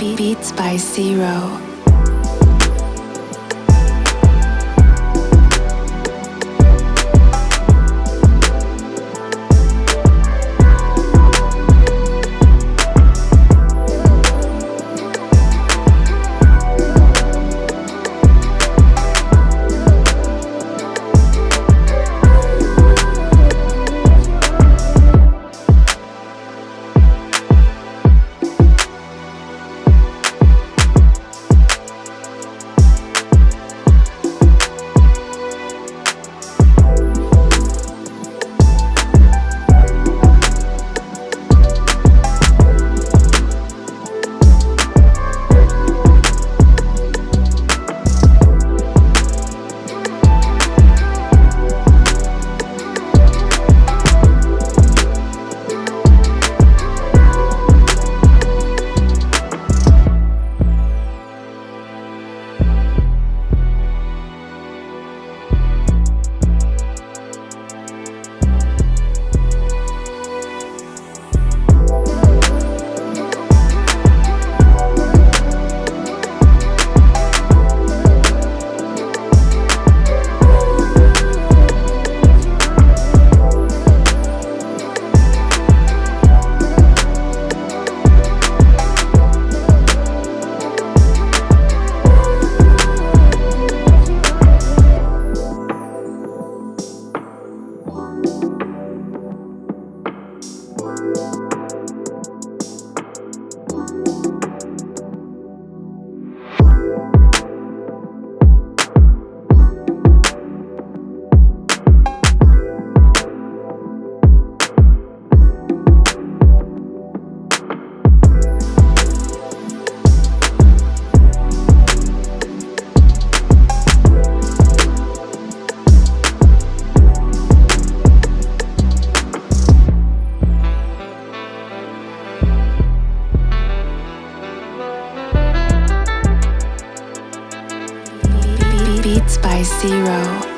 Beats by Zero. beats by Zero.